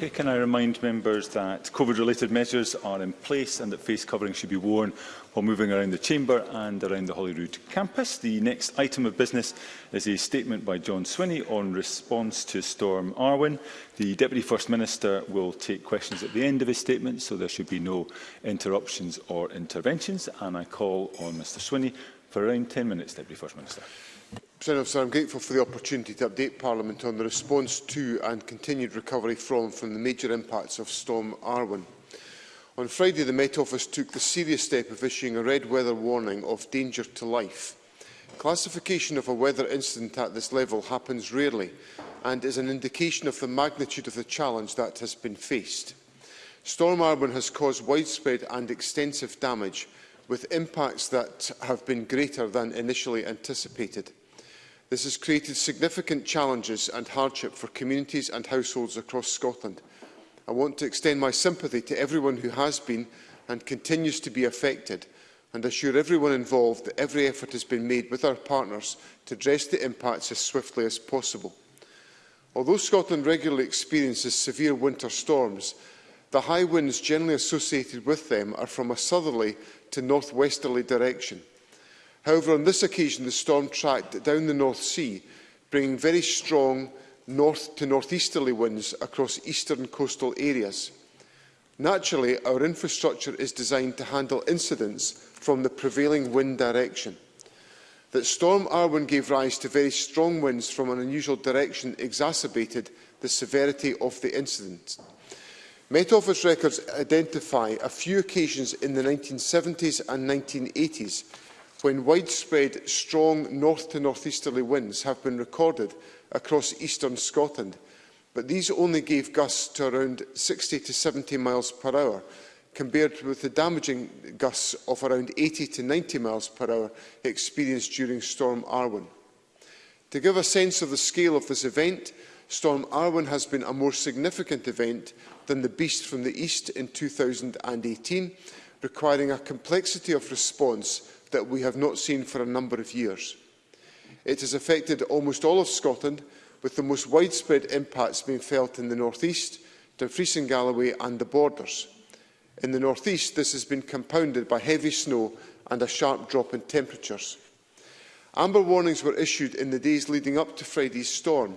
Okay, can I remind members that COVID-related measures are in place and that face covering should be worn while moving around the Chamber and around the Holyrood campus. The next item of business is a statement by John Swinney on response to Storm Arwen. The Deputy First Minister will take questions at the end of his statement, so there should be no interruptions or interventions. And I call on Mr Swinney for around 10 minutes, Deputy First Minister. President Officer, I'm grateful for the opportunity to update Parliament on the response to and continued recovery from, from the major impacts of Storm Arwen. On Friday, the Met Office took the serious step of issuing a red weather warning of danger to life. Classification of a weather incident at this level happens rarely and is an indication of the magnitude of the challenge that has been faced. Storm Arwen has caused widespread and extensive damage, with impacts that have been greater than initially anticipated. This has created significant challenges and hardship for communities and households across Scotland. I want to extend my sympathy to everyone who has been and continues to be affected and assure everyone involved that every effort has been made with our partners to address the impacts as swiftly as possible. Although Scotland regularly experiences severe winter storms, the high winds generally associated with them are from a southerly to northwesterly direction. However, on this occasion, the storm tracked down the North Sea, bringing very strong north to northeasterly winds across eastern coastal areas. Naturally, our infrastructure is designed to handle incidents from the prevailing wind direction. That Storm Arwen gave rise to very strong winds from an unusual direction exacerbated the severity of the incident. Met Office records identify a few occasions in the 1970s and 1980s when widespread strong north to northeasterly winds have been recorded across eastern Scotland, but these only gave gusts to around 60 to 70 miles per hour, compared with the damaging gusts of around 80 to 90 miles per hour experienced during Storm Arwen. To give a sense of the scale of this event, Storm Arwen has been a more significant event than the Beast from the East in 2018, requiring a complexity of response that we have not seen for a number of years. It has affected almost all of Scotland, with the most widespread impacts being felt in the North East, Dumfries and Galloway and the borders. In the North East, this has been compounded by heavy snow and a sharp drop in temperatures. Amber warnings were issued in the days leading up to Friday's storm,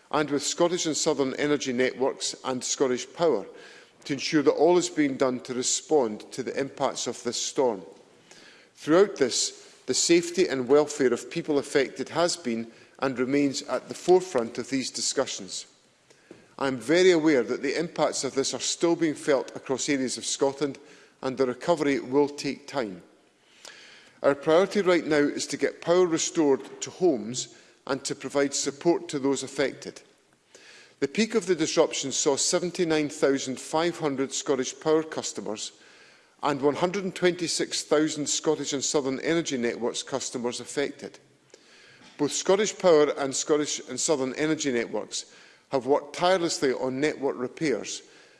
and with Scottish and Southern Energy Networks and Scottish Power to ensure that all is being done to respond to the impacts of this storm. Throughout this, the safety and welfare of people affected has been and remains at the forefront of these discussions. I am very aware that the impacts of this are still being felt across areas of Scotland and the recovery will take time. Our priority right now is to get power restored to homes and to provide support to those affected. The peak of the disruption saw 79,500 Scottish Power customers and 126,000 Scottish and Southern Energy Networks customers affected. Both Scottish Power and Scottish and Southern Energy Networks have worked tirelessly on network repairs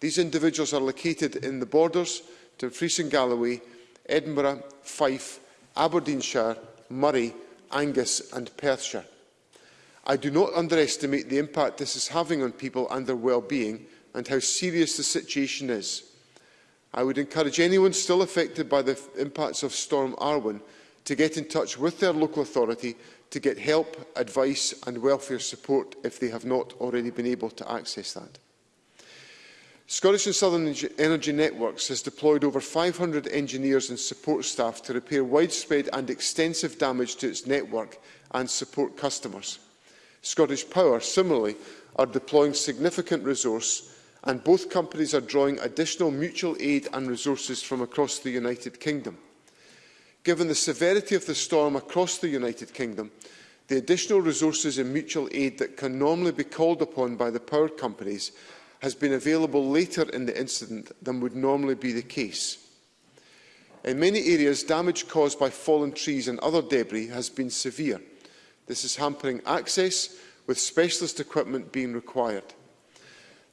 These individuals are located in the borders to Fries and Galloway, Edinburgh, Fife, Aberdeenshire, Murray, Angus and Perthshire. I do not underestimate the impact this is having on people and their well-being and how serious the situation is. I would encourage anyone still affected by the impacts of Storm Arwen to get in touch with their local authority to get help, advice and welfare support if they have not already been able to access that. Scottish and Southern Energy Networks has deployed over 500 engineers and support staff to repair widespread and extensive damage to its network and support customers. Scottish Power, similarly, are deploying significant resource and both companies are drawing additional mutual aid and resources from across the United Kingdom. Given the severity of the storm across the United Kingdom, the additional resources and mutual aid that can normally be called upon by the power companies has been available later in the incident than would normally be the case. In many areas, damage caused by fallen trees and other debris has been severe. This is hampering access, with specialist equipment being required.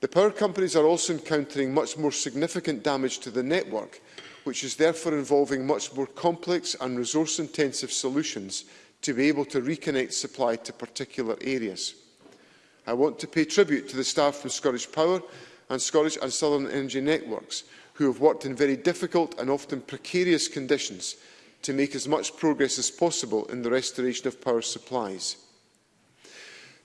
The power companies are also encountering much more significant damage to the network, which is therefore involving much more complex and resource-intensive solutions to be able to reconnect supply to particular areas. I want to pay tribute to the staff from Scottish Power and Scottish and Southern Energy Networks who have worked in very difficult and often precarious conditions to make as much progress as possible in the restoration of power supplies.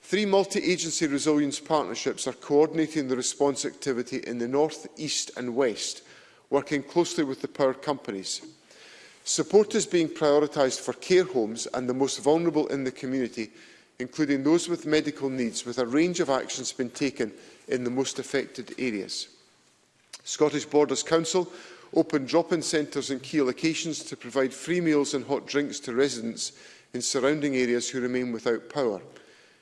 Three multi-agency resilience partnerships are coordinating the response activity in the north, east and west working closely with the power companies. Support is being prioritised for care homes and the most vulnerable in the community, including those with medical needs, with a range of actions being taken in the most affected areas. Scottish Borders Council opened drop-in centres in key locations to provide free meals and hot drinks to residents in surrounding areas who remain without power.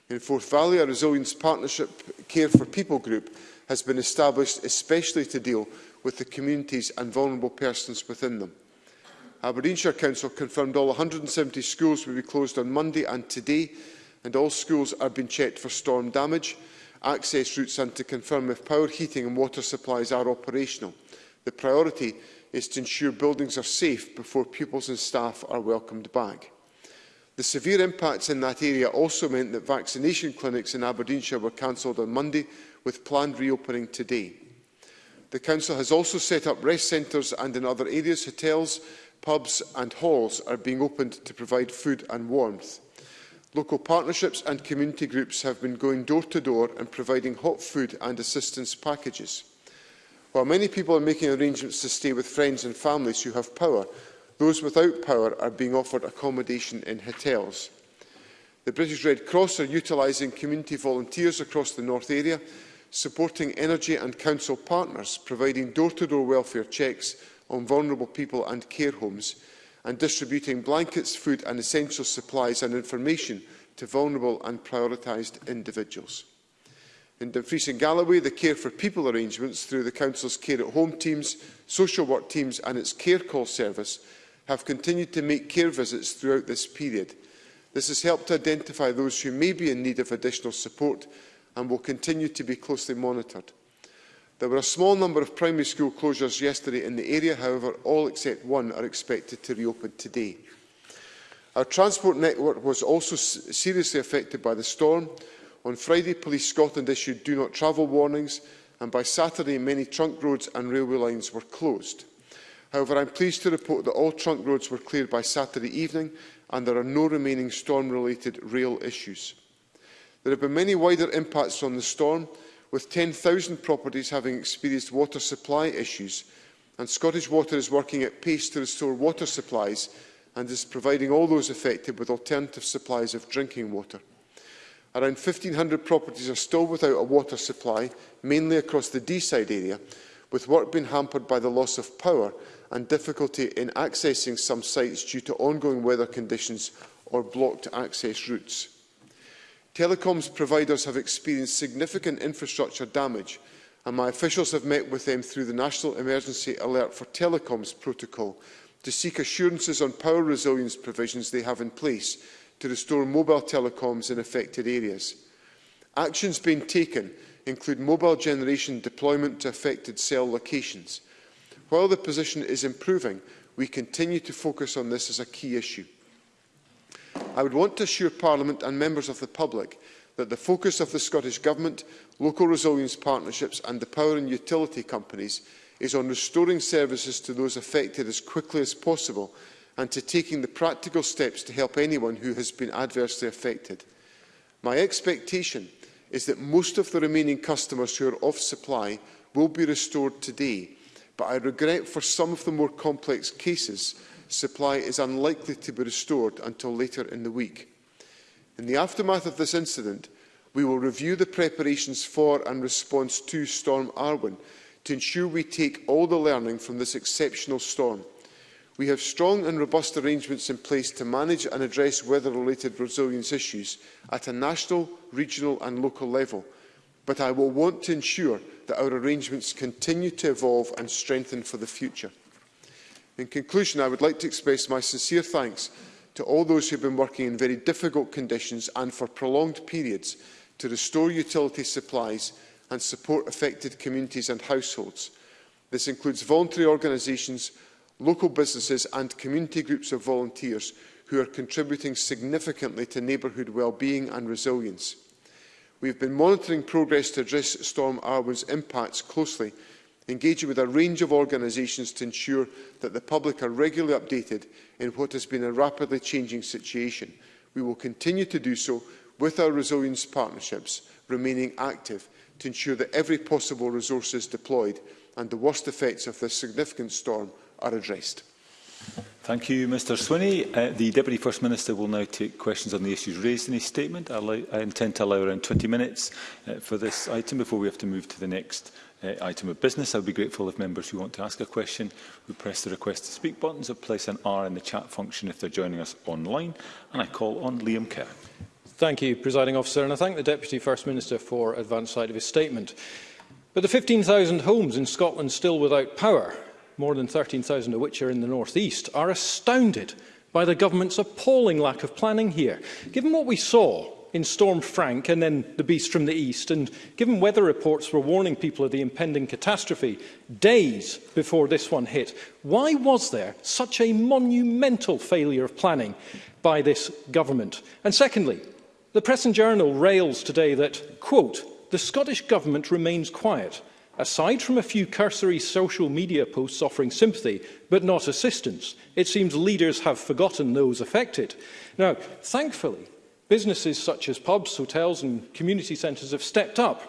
In Forth Valley, a Resilience Partnership Care for People group has been established especially to deal with the communities and vulnerable persons within them. Aberdeenshire Council confirmed all 170 schools will be closed on Monday and today, and all schools are being checked for storm damage, access routes and to confirm if power heating and water supplies are operational. The priority is to ensure buildings are safe before pupils and staff are welcomed back. The severe impacts in that area also meant that vaccination clinics in Aberdeenshire were cancelled on Monday, with planned reopening today. The Council has also set up rest centres and in other areas, hotels, pubs and halls are being opened to provide food and warmth. Local partnerships and community groups have been going door to door and providing hot food and assistance packages. While many people are making arrangements to stay with friends and families who have power, those without power are being offered accommodation in hotels. The British Red Cross are utilising community volunteers across the North area supporting energy and council partners, providing door-to-door -door welfare checks on vulnerable people and care homes, and distributing blankets, food and essential supplies and information to vulnerable and prioritised individuals. In Dumfries and Galloway, the Care for People arrangements through the Council's Care at Home teams, social work teams and its care call service have continued to make care visits throughout this period. This has helped to identify those who may be in need of additional support and will continue to be closely monitored. There were a small number of primary school closures yesterday in the area, however, all except one are expected to reopen today. Our transport network was also seriously affected by the storm. On Friday, Police Scotland issued do not travel warnings, and by Saturday, many trunk roads and railway lines were closed. However, I'm pleased to report that all trunk roads were cleared by Saturday evening, and there are no remaining storm-related rail issues. There have been many wider impacts on the storm, with 10,000 properties having experienced water supply issues, and Scottish Water is working at pace to restore water supplies and is providing all those affected with alternative supplies of drinking water. Around 1,500 properties are still without a water supply, mainly across the Deeside area, with work being hampered by the loss of power and difficulty in accessing some sites due to ongoing weather conditions or blocked access routes. Telecoms providers have experienced significant infrastructure damage and my officials have met with them through the National Emergency Alert for Telecoms protocol to seek assurances on power resilience provisions they have in place to restore mobile telecoms in affected areas. Actions being taken include mobile generation deployment to affected cell locations. While the position is improving, we continue to focus on this as a key issue. I would want to assure Parliament and members of the public that the focus of the Scottish Government, local resilience partnerships and the power and utility companies is on restoring services to those affected as quickly as possible and to taking the practical steps to help anyone who has been adversely affected. My expectation is that most of the remaining customers who are off supply will be restored today, but I regret for some of the more complex cases supply is unlikely to be restored until later in the week. In the aftermath of this incident, we will review the preparations for and response to Storm Arwen to ensure we take all the learning from this exceptional storm. We have strong and robust arrangements in place to manage and address weather-related resilience issues at a national, regional and local level, but I will want to ensure that our arrangements continue to evolve and strengthen for the future. In conclusion, I would like to express my sincere thanks to all those who have been working in very difficult conditions and for prolonged periods to restore utility supplies and support affected communities and households. This includes voluntary organisations, local businesses and community groups of volunteers who are contributing significantly to neighbourhood well-being and resilience. We have been monitoring progress to address Storm Arwen's impacts closely engaging with a range of organisations to ensure that the public are regularly updated in what has been a rapidly changing situation. We will continue to do so with our resilience partnerships remaining active to ensure that every possible resource is deployed and the worst effects of this significant storm are addressed. Thank you, Mr Swinney. Uh, the Deputy First Minister will now take questions on the issues raised in his statement. I, I intend to allow around 20 minutes uh, for this item before we have to move to the next uh, item of business. I would be grateful if members who want to ask a question would press the request to speak buttons or place an R in the chat function if they're joining us online. And I call on Liam Kerr. Thank you, Presiding Officer, and I thank the Deputy First Minister for advance side of his statement. But the 15,000 homes in Scotland still without power, more than 13,000 of which are in the North East, are astounded by the government's appalling lack of planning here. Given what we saw in Storm Frank and then the beast from the east, and given weather reports were warning people of the impending catastrophe days before this one hit, why was there such a monumental failure of planning by this government? And secondly, the Press and Journal rails today that, quote, the Scottish government remains quiet, aside from a few cursory social media posts offering sympathy, but not assistance. It seems leaders have forgotten those affected. Now, thankfully, Businesses such as pubs, hotels and community centres have stepped up.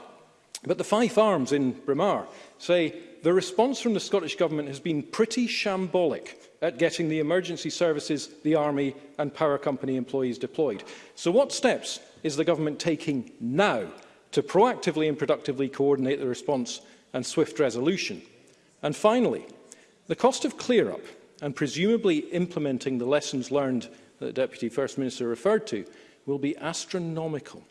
But the Fife Arms in Braemar say the response from the Scottish Government has been pretty shambolic at getting the emergency services, the army and power company employees deployed. So what steps is the government taking now to proactively and productively coordinate the response and swift resolution? And finally, the cost of clear-up and presumably implementing the lessons learned that the Deputy First Minister referred to will be astronomical.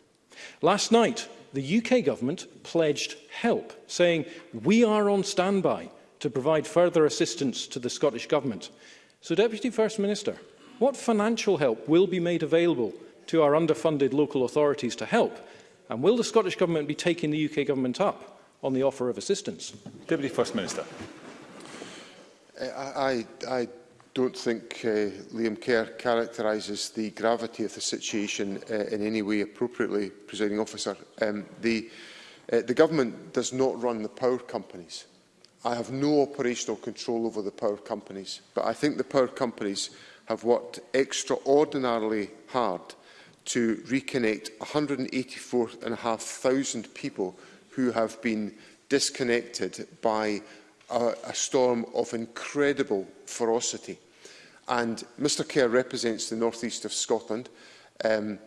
Last night, the UK government pledged help, saying, we are on standby to provide further assistance to the Scottish Government. So, Deputy First Minister, what financial help will be made available to our underfunded local authorities to help? And will the Scottish Government be taking the UK Government up on the offer of assistance? Deputy First Minister. I, I, I don't think uh, Liam Kerr characterises the gravity of the situation uh, in any way appropriately, presiding officer. Um, the, uh, the government does not run the power companies. I have no operational control over the power companies, but I think the power companies have worked extraordinarily hard to reconnect 184,500 people who have been disconnected by a, a storm of incredible ferocity. And Mr Kerr represents the northeast of Scotland. Um,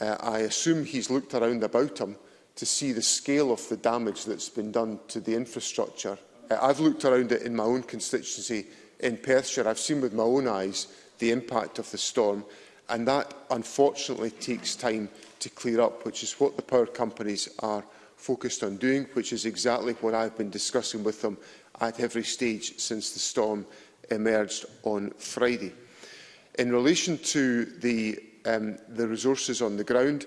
uh, I assume he's looked around about him to see the scale of the damage that's been done to the infrastructure. Uh, I've looked around it in my own constituency in Perthshire. I've seen with my own eyes the impact of the storm. And that, unfortunately, takes time to clear up, which is what the power companies are focused on doing, which is exactly what I've been discussing with them at every stage since the storm emerged on Friday. In relation to the, um, the resources on the ground,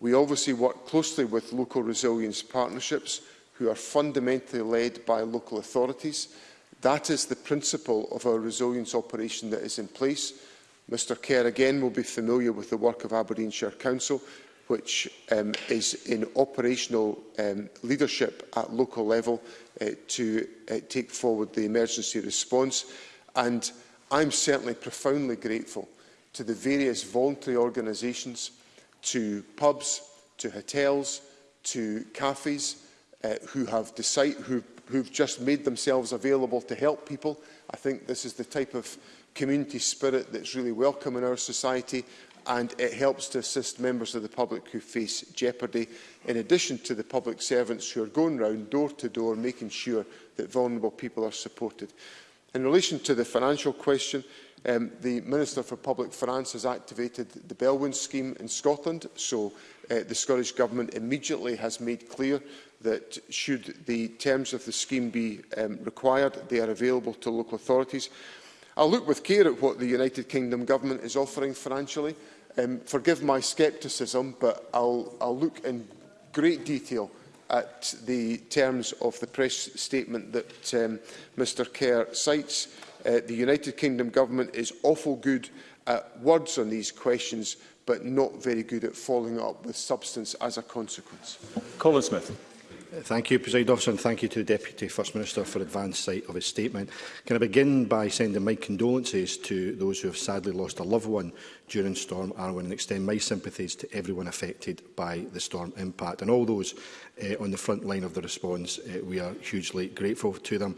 we obviously work closely with local resilience partnerships who are fundamentally led by local authorities. That is the principle of our resilience operation that is in place. Mr Kerr again will be familiar with the work of Aberdeenshire Council, which um, is in operational um, leadership at local level uh, to uh, take forward the emergency response. And I'm certainly profoundly grateful to the various voluntary organisations, to pubs, to hotels, to cafes, uh, who have decide, who, who've just made themselves available to help people. I think this is the type of community spirit that's really welcome in our society and it helps to assist members of the public who face jeopardy, in addition to the public servants who are going round door to door making sure that vulnerable people are supported. In relation to the financial question, um, the Minister for Public Finance has activated the Belwyn scheme in Scotland, so uh, the Scottish Government immediately has made clear that should the terms of the scheme be um, required, they are available to local authorities. I'll look with care at what the United Kingdom Government is offering financially. Um, forgive my scepticism, but I'll, I'll look in great detail at the terms of the press statement that um, Mr Kerr cites. Uh, the United Kingdom Government is awful good at words on these questions, but not very good at following up with substance as a consequence. Colin Smith. Thank you, President Officer, and thank you to the Deputy First Minister for advance sight of his statement. Can I begin by sending my condolences to those who have sadly lost a loved one during Storm Arwen and extend my sympathies to everyone affected by the storm impact and all those uh, on the front line of the response. Uh, we are hugely grateful to them.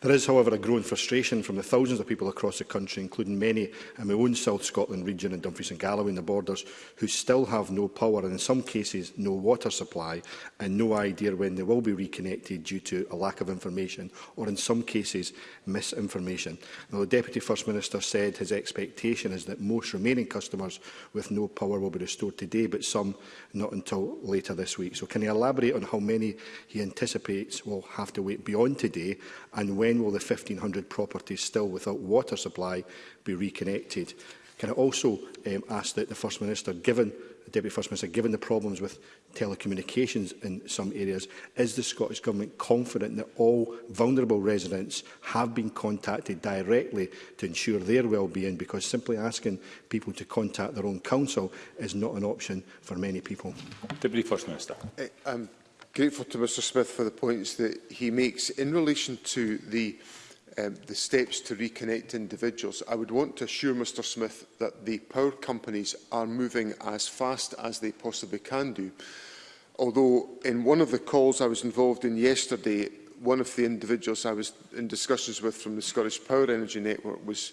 There is, however, a growing frustration from the thousands of people across the country, including many in my own South Scotland region and Dumfries and Galloway and the borders, who still have no power and in some cases no water supply and no idea when they will be reconnected due to a lack of information or in some cases misinformation. Now, the Deputy First Minister said his expectation is that most remaining customers with no power will be restored today, but some not until later this week. So can he elaborate on how many he anticipates will have to wait beyond today, and when will the 1,500 properties still without water supply be reconnected? Can I also um, ask that the First Minister, given Deputy First Minister, given the problems with telecommunications in some areas, is the Scottish Government confident that all vulnerable residents have been contacted directly to ensure their well-being? Because simply asking people to contact their own council is not an option for many people. Deputy First Minister. I'm grateful to Mr Smith for the points that he makes. In relation to the um, the steps to reconnect individuals, I would want to assure Mr Smith that the power companies are moving as fast as they possibly can do. Although in one of the calls I was involved in yesterday, one of the individuals I was in discussions with from the Scottish Power Energy Network was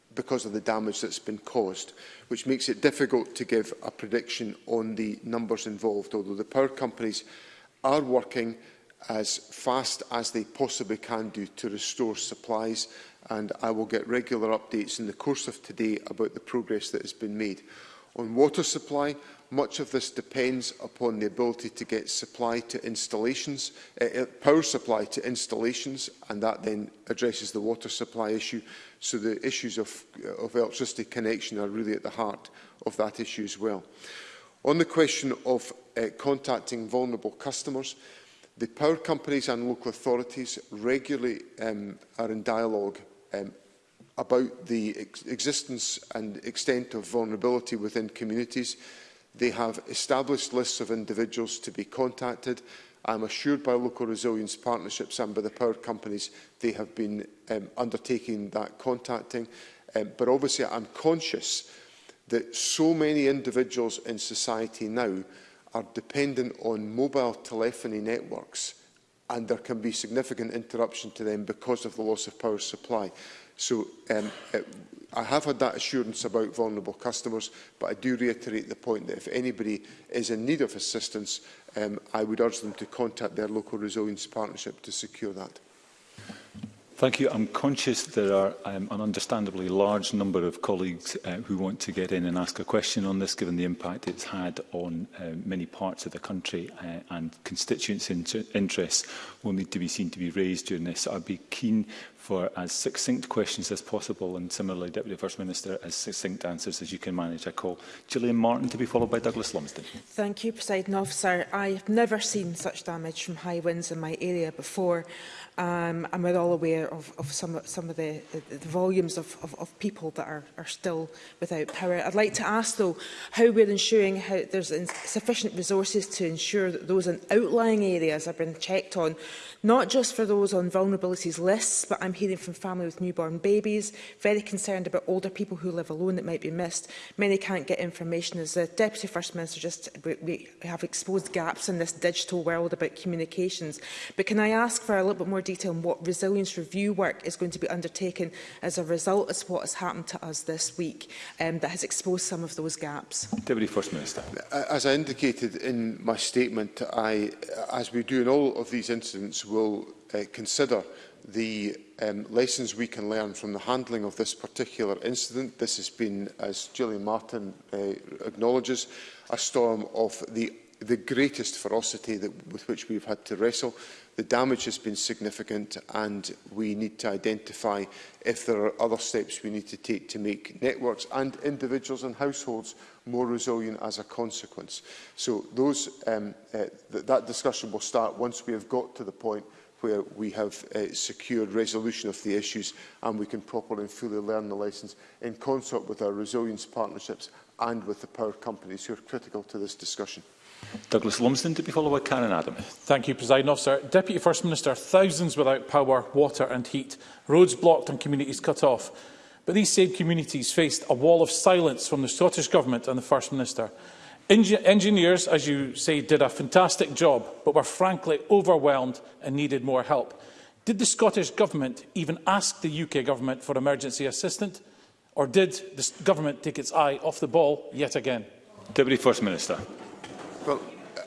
because of the damage that's been caused, which makes it difficult to give a prediction on the numbers involved, although the power companies are working as fast as they possibly can do to restore supplies and I will get regular updates in the course of today about the progress that has been made. On water supply, much of this depends upon the ability to get supply to installations, uh, power supply to installations, and that then addresses the water supply issue. So the issues of, of electricity connection are really at the heart of that issue as well. On the question of uh, contacting vulnerable customers. The power companies and local authorities regularly um, are in dialogue um, about the ex existence and extent of vulnerability within communities. They have established lists of individuals to be contacted. I'm assured by local resilience partnerships and by the power companies they have been um, undertaking that contacting. Um, but obviously I'm conscious that so many individuals in society now are dependent on mobile telephony networks and there can be significant interruption to them because of the loss of power supply. So um, it, I have had that assurance about vulnerable customers, but I do reiterate the point that if anybody is in need of assistance, um, I would urge them to contact their local resilience partnership to secure that. Thank you. I'm conscious there are um, an understandably large number of colleagues uh, who want to get in and ask a question on this, given the impact it's had on uh, many parts of the country uh, and constituents' inter interests will need to be seen to be raised during this. I'd be keen for as succinct questions as possible and similarly, Deputy First Minister, as succinct answers as you can manage. I call Gillian Martin to be followed by Douglas Lumsden. Thank you, President Officer. I have never seen such damage from high winds in my area before um, and we're all aware of, of some, some of the, the, the volumes of, of, of people that are, are still without power. I'd like to ask, though, how we're ensuring how there's sufficient resources to ensure that those in outlying areas have been checked on, not just for those on vulnerabilities lists, but I'm hearing from families with newborn babies, very concerned about older people who live alone that might be missed. Many can't get information. As the Deputy First Minister just, we, we have exposed gaps in this digital world about communications. But can I ask for a little bit more detail on what resilience review work is going to be undertaken as a result of what has happened to us this week um, that has exposed some of those gaps? Deputy First Minister. As I indicated in my statement, I, as we do in all of these incidents, will uh, consider the um, lessons we can learn from the handling of this particular incident. This has been, as Gillian Martin uh, acknowledges, a storm of the, the greatest ferocity that, with which we've had to wrestle. The damage has been significant and we need to identify if there are other steps we need to take to make networks and individuals and households more resilient as a consequence. So those, um, uh, th that discussion will start once we have got to the point where we have uh, secured resolution of the issues and we can properly and fully learn the lessons in concert with our resilience partnerships and with the power companies who are critical to this discussion. Douglas Lumsden to be followed by Karen Adam. Thank you, President Officer. Deputy First Minister, thousands without power, water and heat, roads blocked and communities cut off. But these same communities faced a wall of silence from the Scottish Government and the First Minister. Eng engineers, as you say, did a fantastic job, but were frankly overwhelmed and needed more help. Did the Scottish Government even ask the UK Government for emergency assistance, or did the Government take its eye off the ball yet again? Deputy First Minister. Well,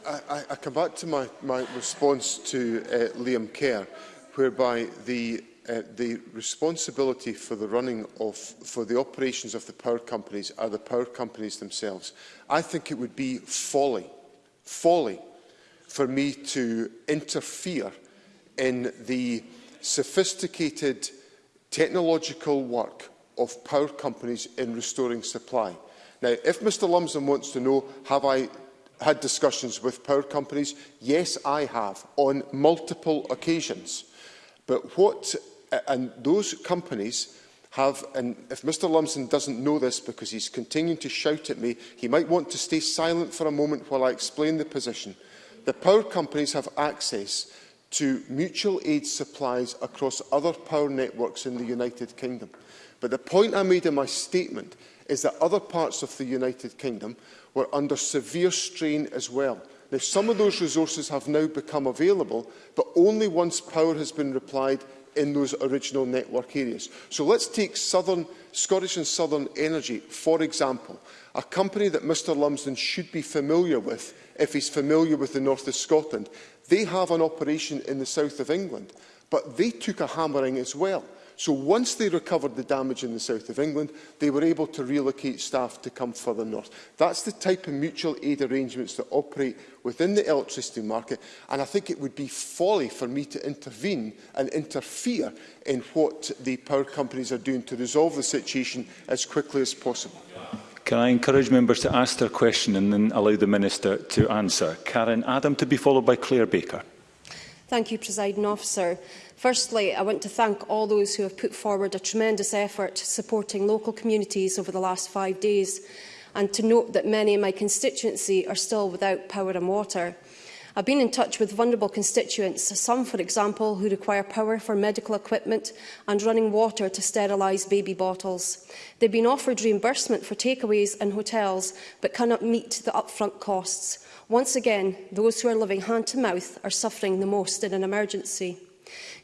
I, I come back to my, my response to uh, Liam Kerr, whereby the uh, the responsibility for the running of for the operations of the power companies are the power companies themselves. I think it would be folly, folly for me to interfere in the sophisticated technological work of power companies in restoring supply. Now, if Mr Lumsden wants to know, have I had discussions with power companies? Yes, I have, on multiple occasions. But what And those companies have, and if Mr Lumsden doesn't know this because he's continuing to shout at me, he might want to stay silent for a moment while I explain the position. The power companies have access to mutual aid supplies across other power networks in the United Kingdom. But the point I made in my statement is that other parts of the United Kingdom were under severe strain as well. Now, some of those resources have now become available, but only once power has been replied in those original network areas. So let's take Southern, Scottish and Southern Energy, for example, a company that Mr Lumsden should be familiar with if he's familiar with the north of Scotland. They have an operation in the south of England, but they took a hammering as well. So once they recovered the damage in the south of England, they were able to relocate staff to come further north. That's the type of mutual aid arrangements that operate within the electricity market. And I think it would be folly for me to intervene and interfere in what the power companies are doing to resolve the situation as quickly as possible. Can I encourage members to ask their question and then allow the Minister to answer? Karen Adam to be followed by Claire Baker. Thank you, Presiding Officer. Firstly, I want to thank all those who have put forward a tremendous effort supporting local communities over the last five days, and to note that many in my constituency are still without power and water. I've been in touch with vulnerable constituents, some, for example, who require power for medical equipment and running water to sterilise baby bottles. They've been offered reimbursement for takeaways and hotels, but cannot meet the upfront costs. Once again, those who are living hand-to-mouth are suffering the most in an emergency.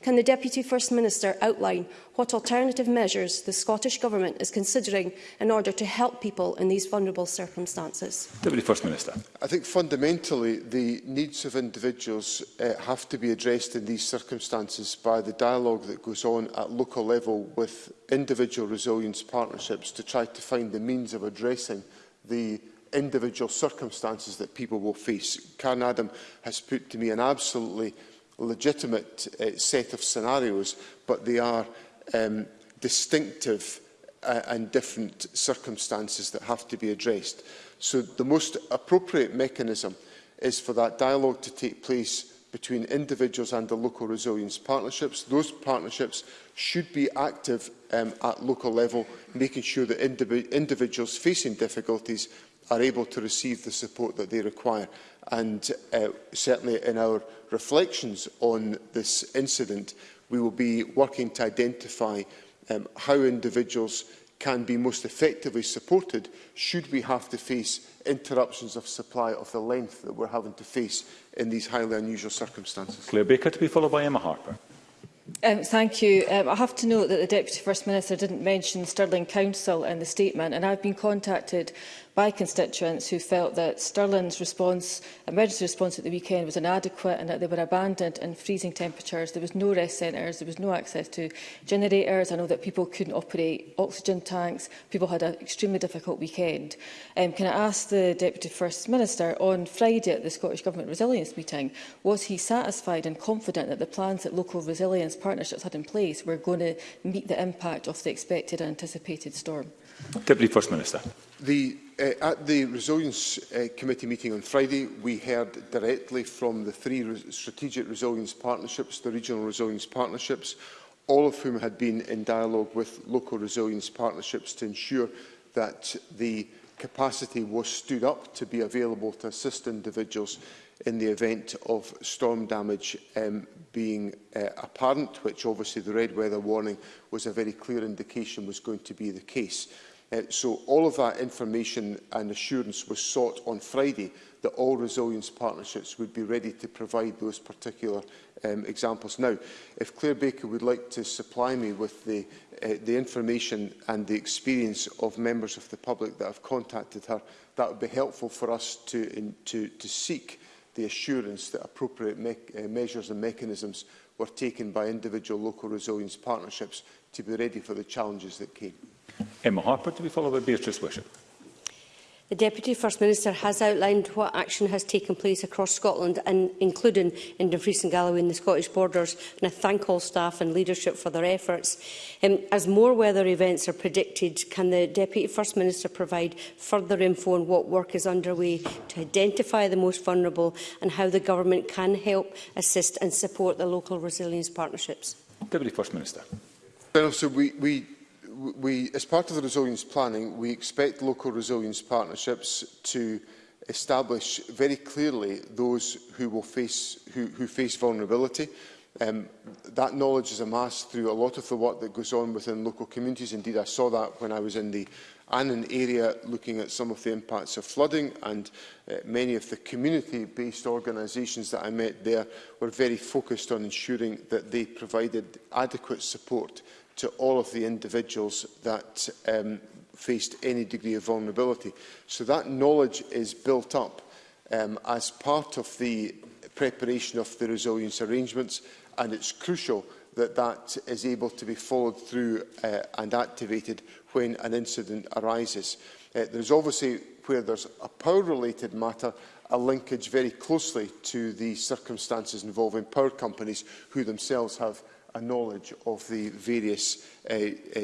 Can the Deputy First Minister outline what alternative measures the Scottish Government is considering in order to help people in these vulnerable circumstances? Deputy First Minister. I think fundamentally the needs of individuals uh, have to be addressed in these circumstances by the dialogue that goes on at local level with individual resilience partnerships to try to find the means of addressing the individual circumstances that people will face. Karen Adam has put to me an absolutely legitimate uh, set of scenarios, but they are um, distinctive uh, and different circumstances that have to be addressed. So the most appropriate mechanism is for that dialogue to take place between individuals and the local resilience partnerships. Those partnerships should be active um, at local level, making sure that indiv individuals facing difficulties are able to receive the support that they require. And uh, certainly in our reflections on this incident, we will be working to identify um, how individuals can be most effectively supported should we have to face interruptions of supply of the length that we're having to face in these highly unusual circumstances. Claire Baker to be followed by Emma Harper. Um, thank you. Um, I have to note that the Deputy First Minister didn't mention Stirling Council in the statement and I've been contacted by constituents who felt that Stirling's response, emergency response at the weekend was inadequate and that they were abandoned in freezing temperatures. There was no rest centres, there was no access to generators. I know that people couldn't operate oxygen tanks. People had an extremely difficult weekend. Um, can I ask the Deputy First Minister, on Friday at the Scottish Government Resilience meeting, was he satisfied and confident that the plans that local resilience partnerships had in place were going to meet the impact of the expected and anticipated storm? Deputy First Minister. The uh, at the Resilience uh, Committee meeting on Friday, we heard directly from the three re strategic resilience partnerships, the regional resilience partnerships, all of whom had been in dialogue with local resilience partnerships to ensure that the capacity was stood up to be available to assist individuals in the event of storm damage um, being uh, apparent, which obviously the red weather warning was a very clear indication was going to be the case. Uh, so all of that information and assurance was sought on Friday that all resilience partnerships would be ready to provide those particular um, examples. Now, if Claire Baker would like to supply me with the, uh, the information and the experience of members of the public that have contacted her, that would be helpful for us to, in, to, to seek the assurance that appropriate me uh, measures and mechanisms were taken by individual local resilience partnerships to be ready for the challenges that came. Emma Harper to be followed by Beatrice Wishart. The Deputy First Minister has outlined what action has taken place across Scotland, and including in Dumfries and Galloway and the Scottish borders, and I thank all staff and leadership for their efforts. Um, as more weather events are predicted, can the Deputy First Minister provide further info on what work is underway to identify the most vulnerable and how the Government can help, assist and support the local resilience partnerships? Deputy First Minister. Well, so we, we we, as part of the resilience planning, we expect local resilience partnerships to establish very clearly those who will face who, who face vulnerability. Um, that knowledge is amassed through a lot of the work that goes on within local communities. Indeed, I saw that when I was in the Annan area looking at some of the impacts of flooding and uh, many of the community-based organisations that I met there were very focused on ensuring that they provided adequate support to all of the individuals that um, faced any degree of vulnerability. So that knowledge is built up um, as part of the preparation of the resilience arrangements and it's crucial that that is able to be followed through uh, and activated when an incident arises. Uh, there's obviously, where there's a power-related matter, a linkage very closely to the circumstances involving power companies who themselves have a knowledge of the various uh, uh,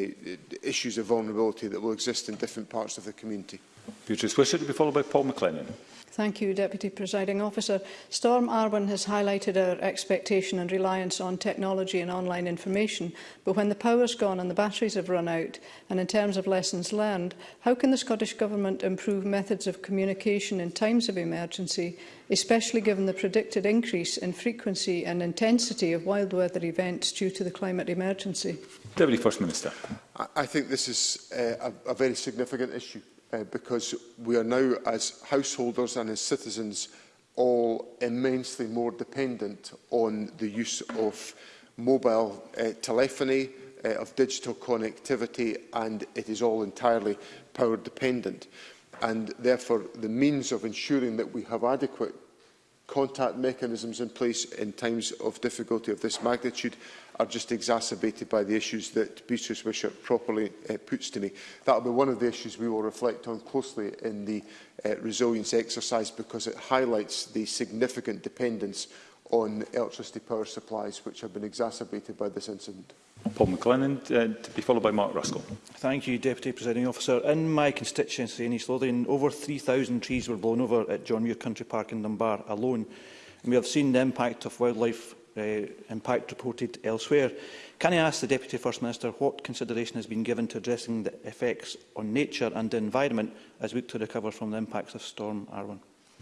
issues of vulnerability that will exist in different parts of the community. Beatrice Swisher to be followed by Paul McLennan. Thank you, Deputy Presiding Officer. Storm Arwen has highlighted our expectation and reliance on technology and online information, but when the power's gone and the batteries have run out, and in terms of lessons learned, how can the Scottish Government improve methods of communication in times of emergency, especially given the predicted increase in frequency and intensity of wild weather events due to the climate emergency? Deputy First Minister. I think this is uh, a, a very significant issue uh, because we are now, as householders and as citizens, all immensely more dependent on the use of mobile uh, telephony, uh, of digital connectivity, and it is all entirely power dependent. And therefore, the means of ensuring that we have adequate contact mechanisms in place in times of difficulty of this magnitude are just exacerbated by the issues that Beatrice Wishart properly uh, puts to me. That will be one of the issues we will reflect on closely in the uh, resilience exercise because it highlights the significant dependence on electricity power supplies which have been exacerbated by this incident. Paul McLennan, uh, to be followed by Mark Ruskell. Thank you, Deputy Presiding Officer. In my constituency in East Lothian, over 3,000 trees were blown over at John Muir Country Park in Dunbar alone. And we have seen the impact of wildlife uh, impact reported elsewhere. Can I ask the Deputy First Minister what consideration has been given to addressing the effects on nature and the environment as we look to recover from the impacts of Storm Arwen?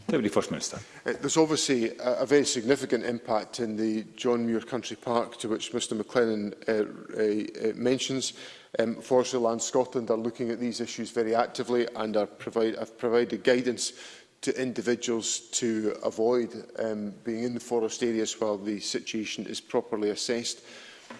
Deputy First Minister. Uh, there's obviously a, a very significant impact in the John Muir Country Park to which Mr McLennan uh, uh, uh, mentions. Um, Forestry Land Scotland are looking at these issues very actively and are provide, have provided guidance to individuals to avoid um, being in the forest areas while the situation is properly assessed.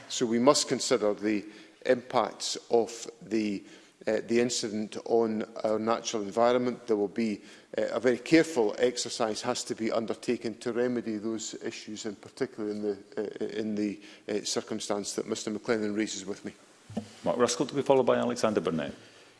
So we must consider the impacts of the, uh, the incident on our natural environment. There will be uh, a very careful exercise has to be undertaken to remedy those issues, and particularly in the, uh, in the uh, circumstance that Mr McLennan raises with me. Mark Ruskell to be followed by Alexander Burnett.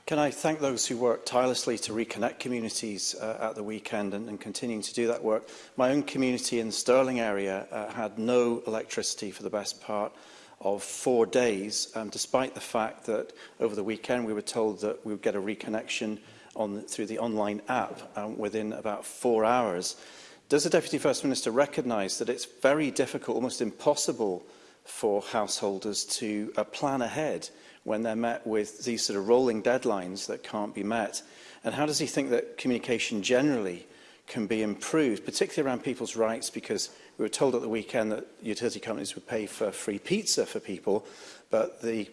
Can I thank those who worked tirelessly to reconnect communities uh, at the weekend and, and continuing to do that work. My own community in the Stirling area uh, had no electricity for the best part of four days, um, despite the fact that over the weekend we were told that we would get a reconnection on, through the online app um, within about four hours. Does the Deputy First Minister recognise that it's very difficult, almost impossible, for householders to uh, plan ahead when they're met with these sort of rolling deadlines that can't be met? And how does he think that communication generally can be improved, particularly around people's rights, because we were told at the weekend that utility companies would pay for free pizza for people, but the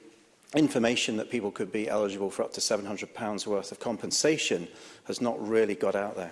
information that people could be eligible for up to £700 worth of compensation has not really got out there.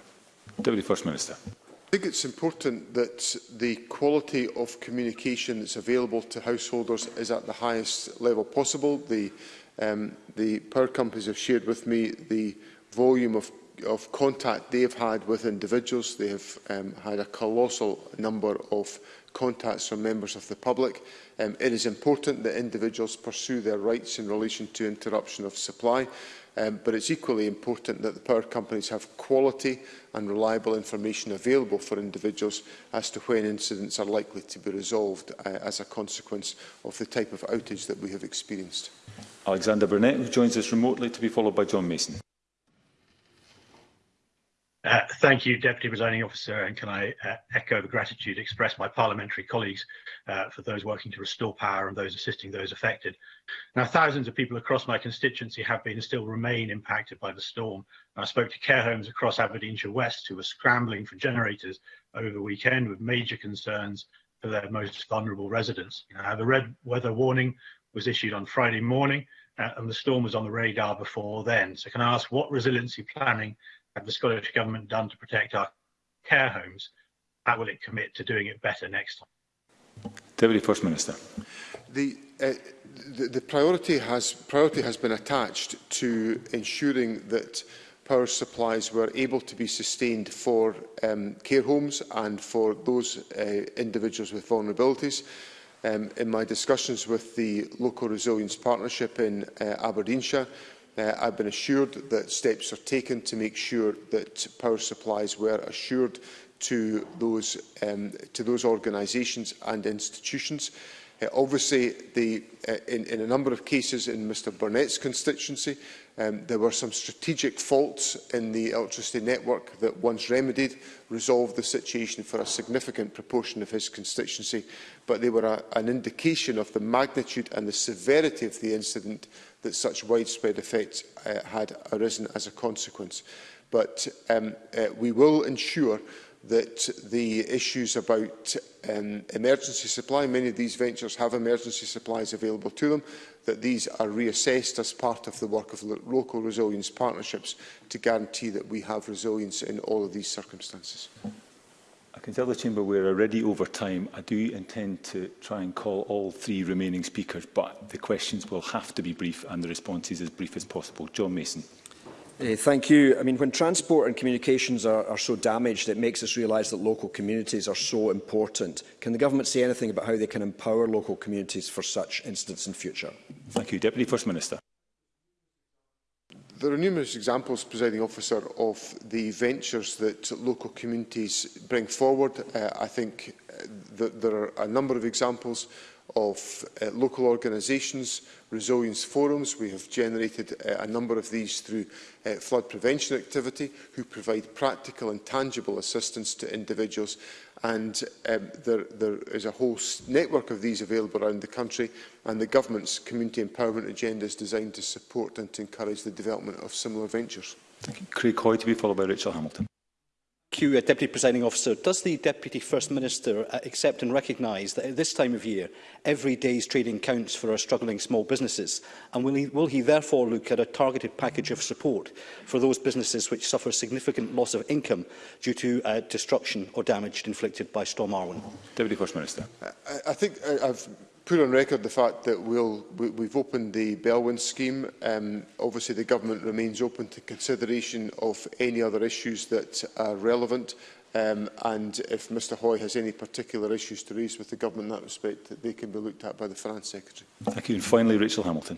Deputy First Minister. I think it's important that the quality of communication that's available to householders is at the highest level possible. The, um, the power companies have shared with me the volume of of contact they've had with individuals. They have um, had a colossal number of contacts from members of the public. Um, it is important that individuals pursue their rights in relation to interruption of supply, um, but it's equally important that the power companies have quality and reliable information available for individuals as to when incidents are likely to be resolved uh, as a consequence of the type of outage that we have experienced. Alexander Burnett, who joins us remotely, to be followed by John Mason. Uh, thank you, Deputy Presiding Officer, and can I uh, echo the gratitude expressed by parliamentary colleagues uh, for those working to restore power and those assisting those affected. Now, thousands of people across my constituency have been and still remain impacted by the storm. I spoke to care homes across Aberdeenshire West who were scrambling for generators over the weekend with major concerns for their most vulnerable residents. Now, the red weather warning was issued on Friday morning, uh, and the storm was on the radar before then. So, can I ask what resiliency planning have the Scottish Government done to protect our care homes? How will it commit to doing it better next time? Deputy First Minister. The, uh, the, the priority, has, priority has been attached to ensuring that power supplies were able to be sustained for um, care homes and for those uh, individuals with vulnerabilities. Um, in my discussions with the Local Resilience Partnership in uh, Aberdeenshire, Uh, I've been assured that steps are taken to make sure that power supplies were assured to those, um, to those organisations and institutions. Uh, obviously, the, uh, in, in a number of cases in Mr Burnett's constituency, um, there were some strategic faults in the electricity network that, once remedied, resolved the situation for a significant proportion of his constituency, but they were a, an indication of the magnitude and the severity of the incident that such widespread effects uh, had arisen as a consequence. But um, uh, we will ensure that the issues about um, emergency supply, many of these ventures have emergency supplies available to them, that these are reassessed as part of the work of local resilience partnerships to guarantee that we have resilience in all of these circumstances. I can tell the Chamber we're already over time. I do intend to try and call all three remaining speakers, but the questions will have to be brief and the responses as brief as possible. John Mason. Uh, thank you. I mean, when transport and communications are, are so damaged, it makes us realise that local communities are so important. Can the government say anything about how they can empower local communities for such incidents in future? Thank you. Deputy First Minister. There are numerous examples, presiding officer, of the ventures that local communities bring forward. Uh, I think uh, that there are a number of examples of uh, local organisations, resilience forums. We have generated uh, a number of these through uh, flood prevention activity, who provide practical and tangible assistance to individuals. And um, there, there is a whole network of these available around the country, and the government's community empowerment agenda is designed to support and to encourage the development of similar ventures. Thank you. Craig Hoy to be followed by Rachel Hamilton. Q, a Deputy Presiding Officer, does the Deputy First Minister uh, accept and recognise that at this time of year, every day's trading counts for our struggling small businesses? And will he, will he therefore look at a targeted package of support for those businesses which suffer significant loss of income due to uh, destruction or damage inflicted by Storm Arwen? Deputy First Minister. I, I think I, I've put on record the fact that we'll, we, we've opened the Belwyn scheme. Um, obviously, the government remains open to consideration of any other issues that are relevant. Um, and if Mr Hoy has any particular issues to raise with the government in that respect, that they can be looked at by the Finance Secretary. Thank you. And finally, Rachel Hamilton.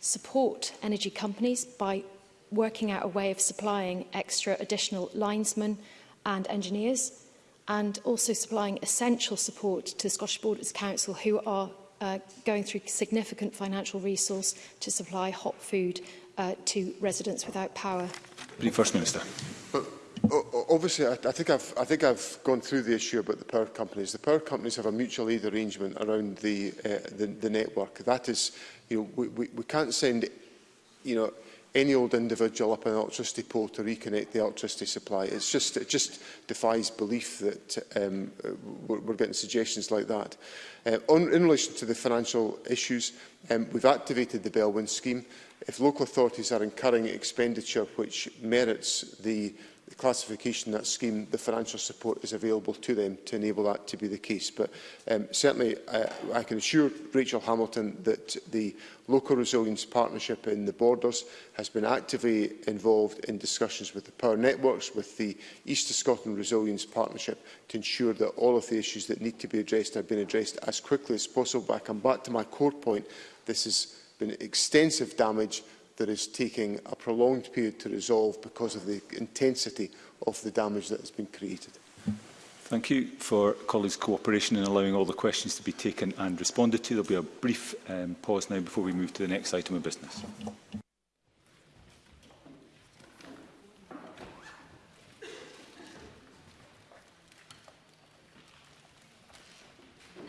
Support energy companies by working out a way of supplying extra additional linesmen and engineers and also supplying essential support to the Scottish Borders Council who are uh, going through significant financial resource to supply hot food uh, to residents without power. Brief First Minister. Well, obviously, I, I, think I've, I think I've gone through the issue about the power companies. The power companies have a mutual aid arrangement around the, uh, the, the network. That is, you know, we, we, we can't send, you know, any old individual up an electricity pole to reconnect the electricity supply. It's just, it just defies belief that um, we're, we're getting suggestions like that. Uh, on, in relation to the financial issues, um, we've activated the Bellwind scheme. If local authorities are incurring expenditure which merits the classification, that scheme, the financial support is available to them to enable that to be the case. But um, certainly uh, I can assure Rachel Hamilton that the Local Resilience Partnership in the Borders has been actively involved in discussions with the Power Networks, with the East of Scotland Resilience Partnership, to ensure that all of the issues that need to be addressed have been addressed as quickly as possible. But I come back to my core point. This has been extensive damage that is taking a prolonged period to resolve because of the intensity of the damage that has been created. Thank you for colleagues' cooperation in allowing all the questions to be taken and responded to. There will be a brief um, pause now before we move to the next item of business.